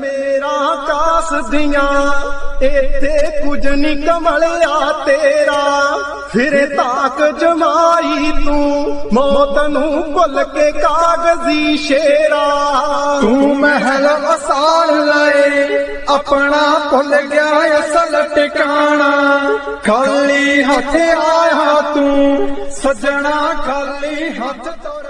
మేరా cos దియా ఎతే కుజ్ నికవలయా తేరా ఫిరే తాక్ జమై तू మోతను కొల్ కే కాగజి షేరా తు మహల్ అసాల్ లయే apna కొల్ గయా అసల్ టకానా ఖాలి హాథ యా హా తు సజనా ఖాలి హాథ